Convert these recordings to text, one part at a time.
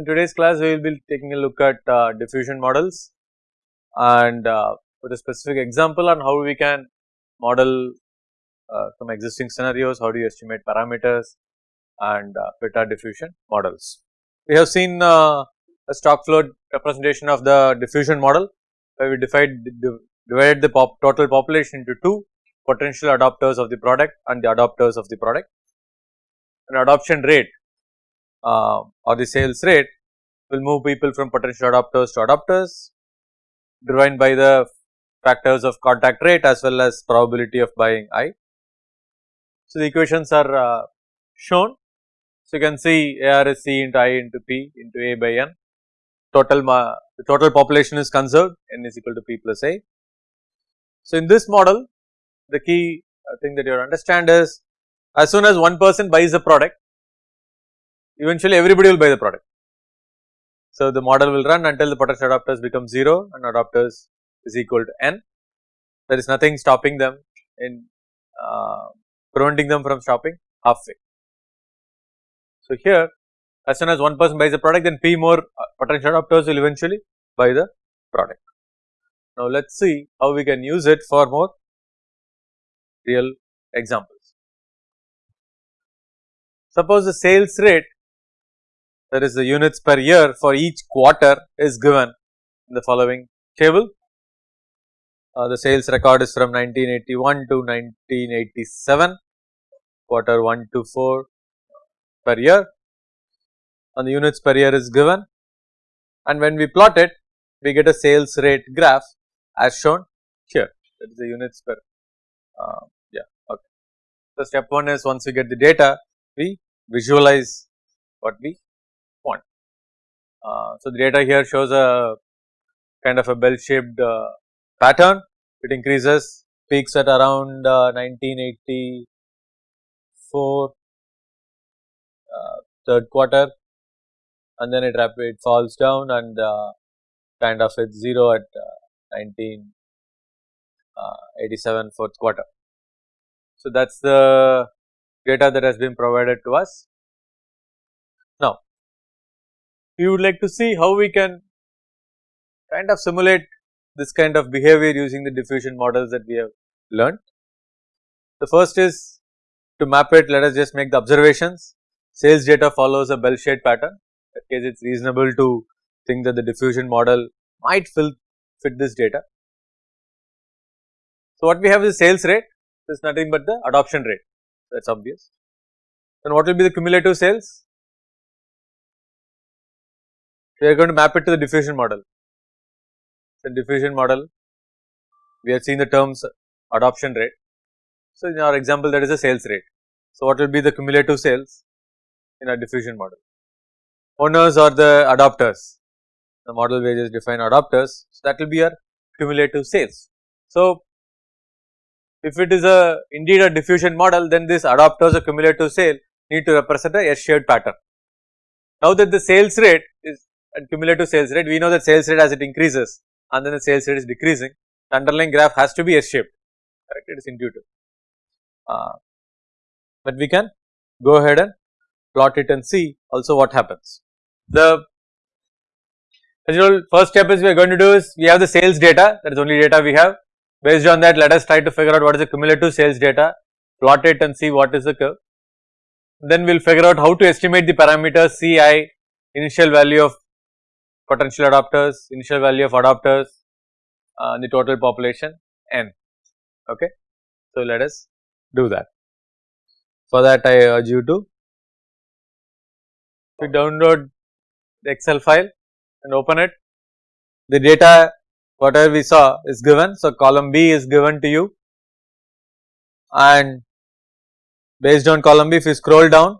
In today's class we will be taking a look at uh, diffusion models and uh, with a specific example on how we can model uh, some existing scenarios, how do you estimate parameters and uh, fit our diffusion models. We have seen uh, a stock flow representation of the diffusion model where we divide, divided the pop total population into two potential adopters of the product and the adopters of the product. An adoption rate uh, or the sales rate will move people from potential adopters to adopters driven by the factors of contact rate as well as probability of buying i. So, the equations are uh, shown. So, you can see AR is C into I into P into A by N total the total population is conserved N is equal to P plus A. So, in this model the key uh, thing that you understand is as soon as one person buys a product eventually everybody will buy the product. So, the model will run until the potential adopters become 0 and adopters is equal to n. There is nothing stopping them in uh, preventing them from stopping halfway. So, here as soon as one person buys a product then p more uh, potential adopters will eventually buy the product. Now, let us see how we can use it for more real examples. Suppose the sales rate that is the units per year for each quarter is given in the following table. Uh, the sales record is from 1981 to 1987 quarter 1 to 4 per year and the units per year is given and when we plot it we get a sales rate graph as shown here that is the units per uh, yeah okay. So, step 1 is once we get the data we visualize what we so, the data here shows a kind of a bell shaped uh, pattern, it increases peaks at around uh, 1984 uh, third quarter and then it rapid falls down and uh, kind of hits 0 at 1987 fourth quarter. So, that is the data that has been provided to us. We would like to see how we can kind of simulate this kind of behavior using the diffusion models that we have learned. The first is to map it let us just make the observations sales data follows a bell shaped pattern in that case it is reasonable to think that the diffusion model might fill fit this data. So, what we have is sales rate this is nothing but the adoption rate that is obvious. Then what will be the cumulative sales we are going to map it to the diffusion model. The diffusion model, we have seen the terms adoption rate. So, in our example that is a sales rate. So, what will be the cumulative sales in our diffusion model? Owners or the adopters, the model wages define adopters, so that will be our cumulative sales. So, if it is a indeed a diffusion model then this adopters or cumulative sale need to represent a S-shaped pattern. Now that the sales rate is and cumulative sales rate, we know that sales rate as it increases and then the sales rate is decreasing, the underlying graph has to be S shaped, correct, it is intuitive. Uh, but we can go ahead and plot it and see also what happens. The as usual first step is we are going to do is we have the sales data that is only data we have based on that let us try to figure out what is the cumulative sales data plot it and see what is the curve. Then we will figure out how to estimate the parameters Ci initial value of potential adopters, initial value of adopters, uh, the total population n. Okay. So, let us do that. For that I urge you to to download the excel file and open it. The data whatever we saw is given. So, column B is given to you and based on column B if you scroll down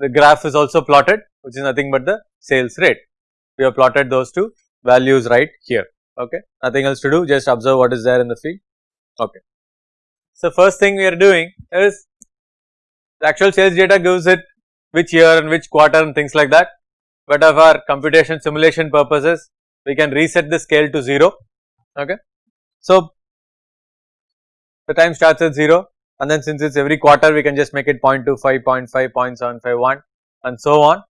the graph is also plotted which is nothing but the sales rate. We have plotted those two values right here okay nothing else to do just observe what is there in the field okay. So first thing we are doing is the actual sales data gives it which year and which quarter and things like that but of our computation simulation purposes we can reset the scale to 0 okay. So the time starts at 0 and then since it is every quarter we can just make it 0.25, 0.5, 0.751 and so on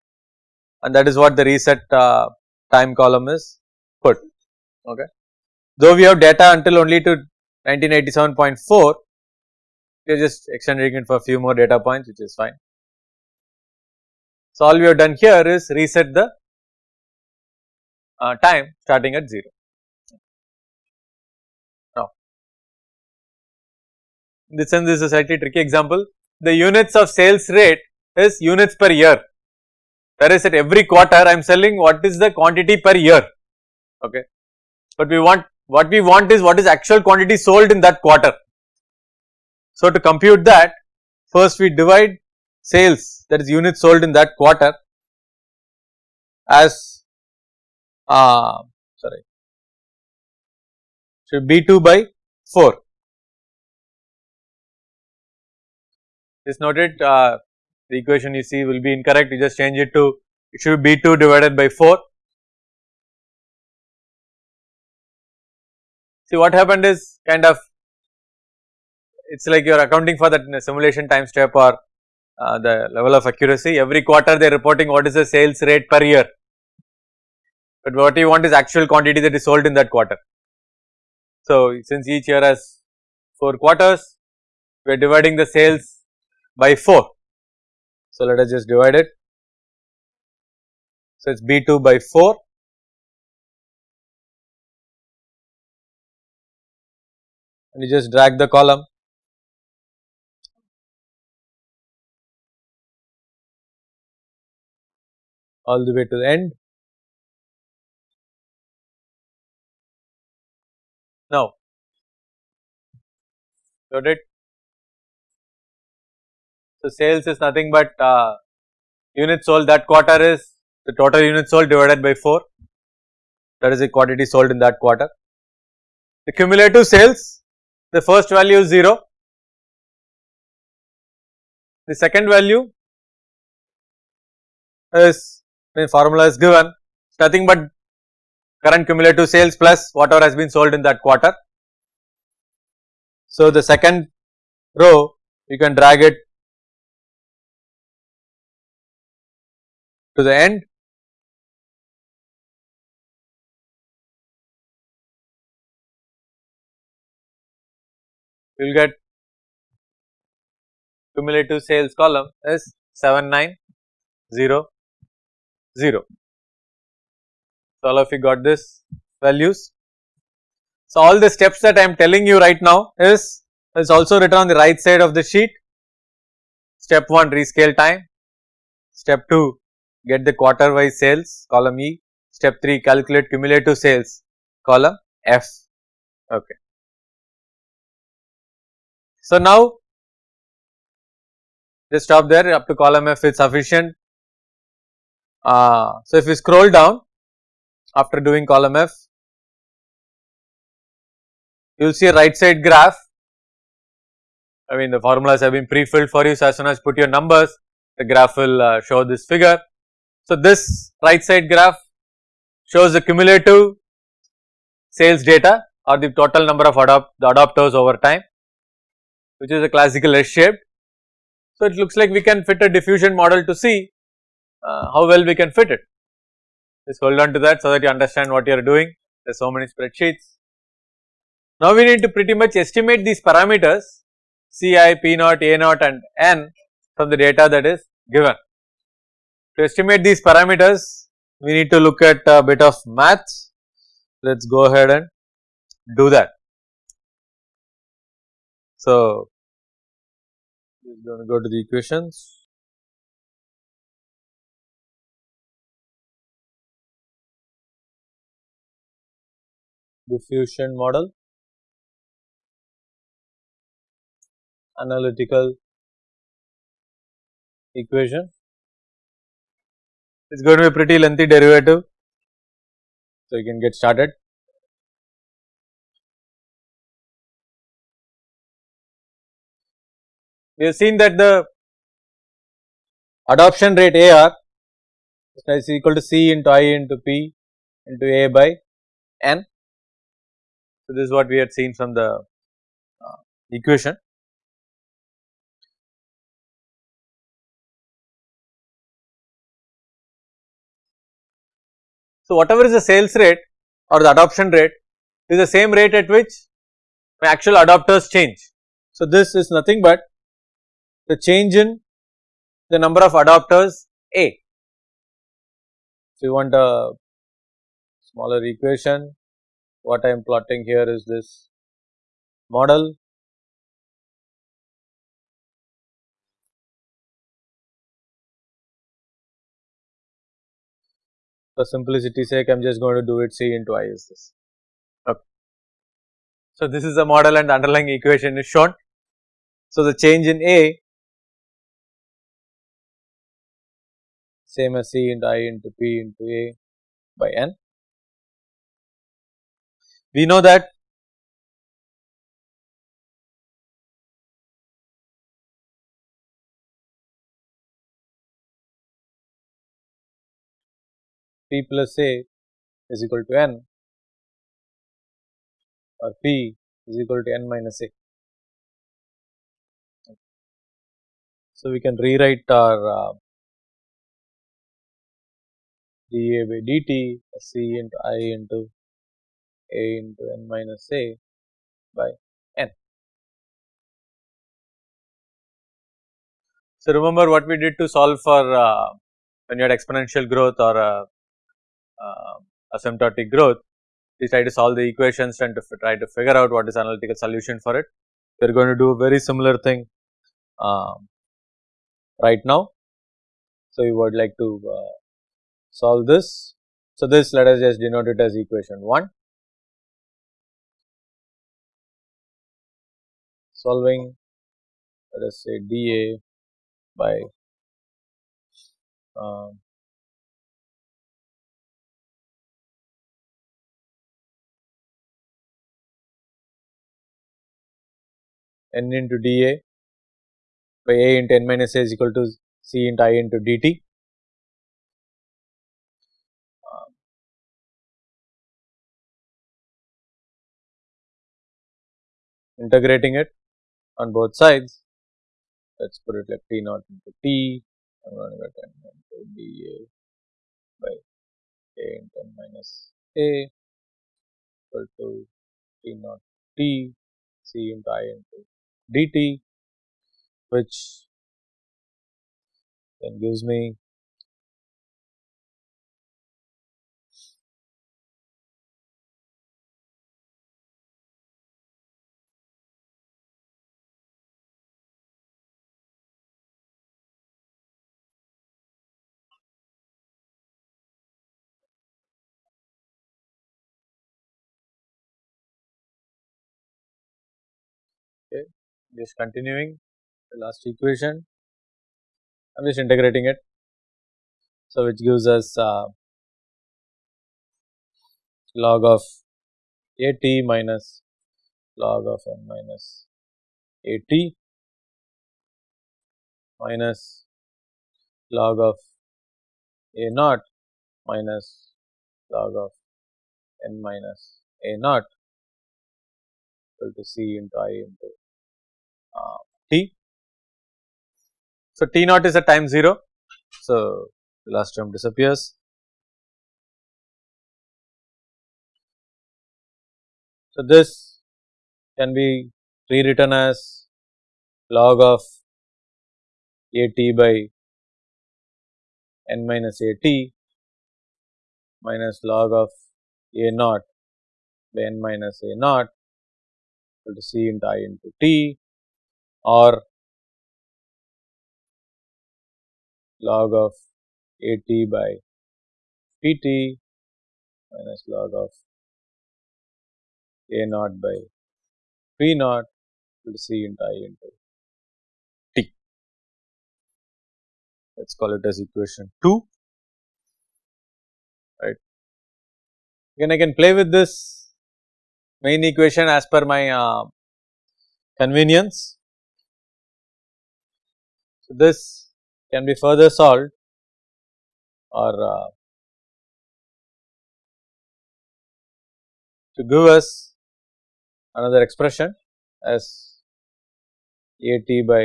and that is what the reset uh, time column is put okay. Though we have data until only to 1987.4 we are just extending it for a few more data points which is fine. So, all we have done here is reset the uh, time starting at 0. This sense is a slightly tricky example the units of sales rate is units per year. That is at every quarter I am selling what is the quantity per year? Okay. But we want what we want is what is actual quantity sold in that quarter. So, to compute that first we divide sales that is units sold in that quarter as uh, sorry should B2 by 4. Just noted uh, the equation you see will be incorrect you just change it to it should be B2 divided by 4. See what happened is kind of it is like you are accounting for that simulation time step or uh, the level of accuracy every quarter they are reporting what is the sales rate per year but what you want is actual quantity that is sold in that quarter. So since each year has 4 quarters we are dividing the sales by 4 so let us just divide it so it is B2 by 4 and you just drag the column all the way to the end. Now, got it. So, sales is nothing but uh, units sold that quarter is the total units sold divided by 4 that is the quantity sold in that quarter. The cumulative sales the first value is 0, the second value is when formula is given nothing but current cumulative sales plus whatever has been sold in that quarter. So, the second row you can drag it to the end you will get cumulative sales column is 790 0. So, all of you got this values. So, all the steps that I am telling you right now is, is also written on the right side of the sheet. Step 1 rescale time, step 2 get the quarter wise sales column E, step 3 calculate cumulative sales column F. Okay. So, now just stop there up to column F is sufficient uh, so, if we scroll down after doing column F, you will see a right side graph. I mean the formulas have been pre-filled for you, so as soon as put your numbers, the graph will uh, show this figure. So, this right side graph shows the cumulative sales data or the total number of adopt the adopters over time, which is a classical S shaped. So, it looks like we can fit a diffusion model to see uh, how well we can fit it. Just hold on to that so that you understand what you are doing, there are so many spreadsheets. Now we need to pretty much estimate these parameters Ci, P naught, A naught and N from the data that is given. To estimate these parameters we need to look at a bit of maths, let us go ahead and do that. So, we are going to go to the equations. diffusion model, analytical equation. It is going to be a pretty lengthy derivative, so you can get started. We have seen that the adoption rate AR is equal to C into I into P into A by N so, this is what we had seen from the uh, equation. So, whatever is the sales rate or the adoption rate is the same rate at which my actual adopters change. So, this is nothing but the change in the number of adopters A. So, you want a smaller equation, what I am plotting here is this model for simplicity sake I am just going to do it C into I is this. Okay. So, this is the model and the underlying equation is shown. So, the change in A same as C into I into P into A by N. We know that P plus A is equal to N or P is equal to N minus A. So, we can rewrite our uh, dA by dt C into I into A into N minus A by N. So, remember what we did to solve for uh, when you had exponential growth or uh, asymptotic growth, we try to solve the equations and to try to figure out what is analytical solution for it. We are going to do a very similar thing um, right now. So, we would like to uh, solve this. So, this let us just denote it as equation 1. Solving let us say dA by um, n into dA by A into n minus A is equal to C into I into dt. Integrating it on both sides, let us put it like T naught into T, I am going to get n into dA by A into n minus A equal to T naught T C into I into dt which then gives me just continuing the last equation I am just integrating it. So, which gives us uh, log of a t minus log of n minus a t minus log of a naught minus log of n minus a naught equal to c into i into t. So, T naught is a time 0. So, the last term disappears. So, this can be rewritten as log of A t by n minus A t minus log of A naught by n minus A naught equal to C into I into t or log of A t by P t minus log of A naught by P naught equal to C into I into T. Let us call it as equation 2, right. Again I can play with this main equation as per my uh, convenience. This can be further solved or uh, to give us another expression as a t by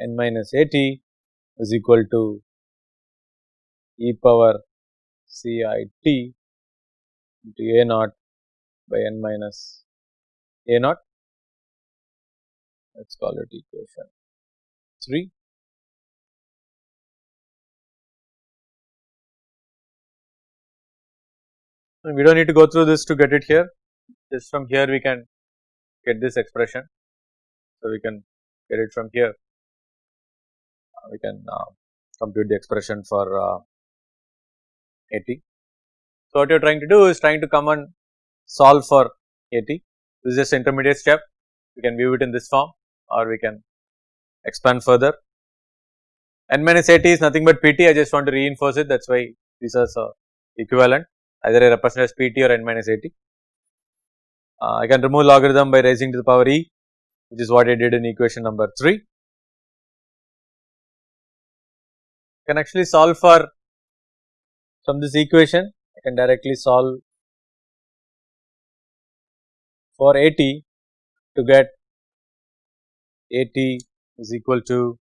n minus a t is equal to e power C i t into a naught by n minus a naught. Let us call it equation 3. And we do not need to go through this to get it here just from here we can get this expression. So, we can get it from here uh, we can uh, compute the expression for uh, AT. So, what you are trying to do is trying to come and solve for AT this is just intermediate step we can view it in this form or we can expand further. N minus AT is nothing but PT I just want to reinforce it that is why these are equivalent either I represent as PT or N minus AT. Uh, I can remove logarithm by raising to the power e which is what I did in equation number 3. can actually solve for from this equation I can directly solve for AT to get AT is equal to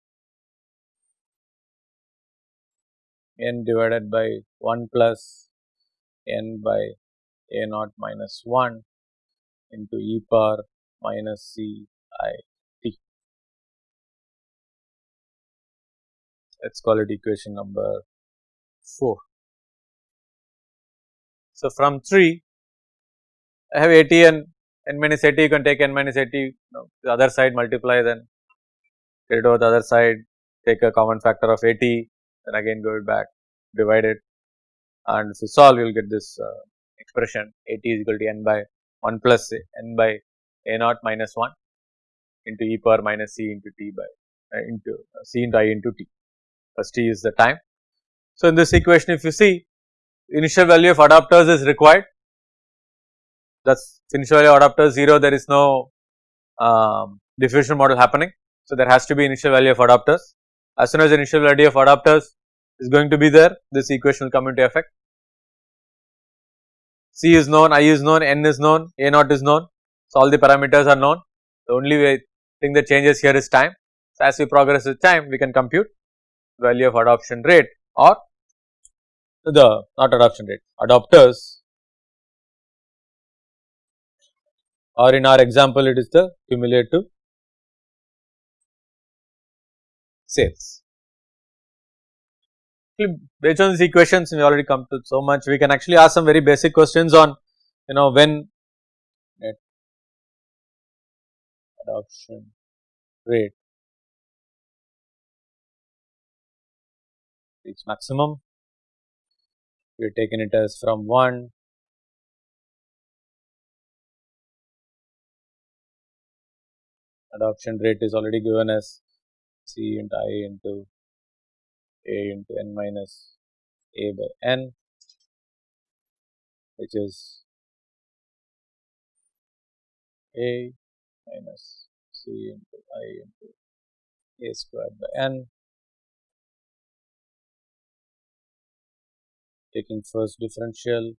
n divided by 1 plus n by a naught minus 1 into e power minus c i t. Let us call it equation number 4. So, from 3 I have AT and n minus AT you can take n minus AT you know, the other side multiply then get it over the other side take a common factor of AT, then again go it back divide it and if you solve you will get this uh, expression AT is equal to n by 1 plus n by a naught minus 1 into e power minus c into t by uh, into uh, c into i into t plus t is the time. So, in this equation if you see initial value of adapters is required thus initial value adapter 0 there is no um, diffusion model happening. So, there has to be initial value of adapters as soon as initial value of adapters is going to be there this equation will come into effect. C is known, I is known, N is known, A naught is known. So, all the parameters are known the only way thing that changes here is time. So, as we progress with time we can compute value of adoption rate or the not adoption rate adopters or in our example it is the cumulative sales. Based on these equations we already come to so much we can actually ask some very basic questions on you know when net adoption rate reach maximum we have taken it as from 1 adoption rate is already given as c into i into a into n minus a by n which is a minus c into i into a squared by n. Taking first differential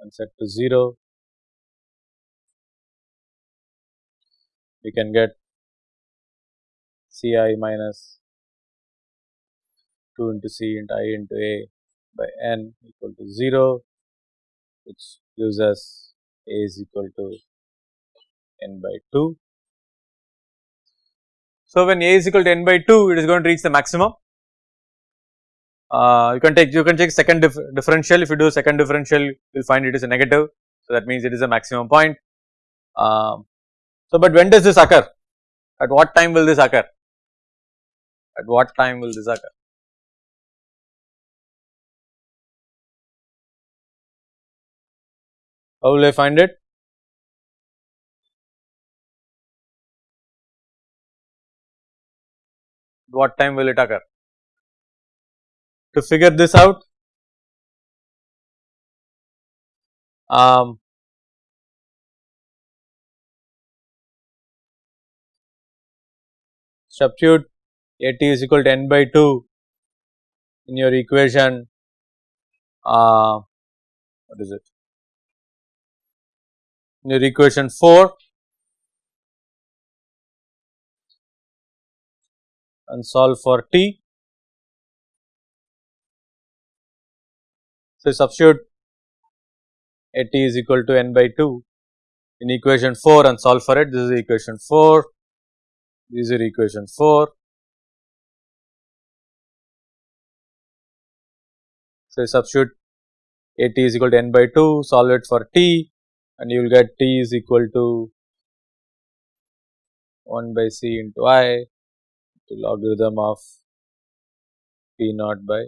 and set to 0 we can get C i minus 2 into C into i into a by n equal to 0 which gives us a is equal to n by 2. So, when a is equal to n by 2 it is going to reach the maximum uh, you can take you can take second dif differential if you do second differential you will find it is a negative so that means it is a maximum point. Uh, so, but when does this occur at what time will this occur at what time will this occur? How will I find it? What time will it occur? To figure this out, um, substitute at is equal to n by 2 in your equation uh, what is it? In your equation 4 and solve for t. So, substitute A t is equal to n by 2 in equation 4 and solve for it. This is equation 4, this is equation 4. So, substitute A t is equal to n by 2, solve it for t and you will get t is equal to 1 by c into i to logarithm of p naught by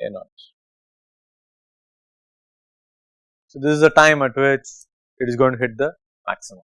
a naught. So, this is the time at which it is going to hit the maximum.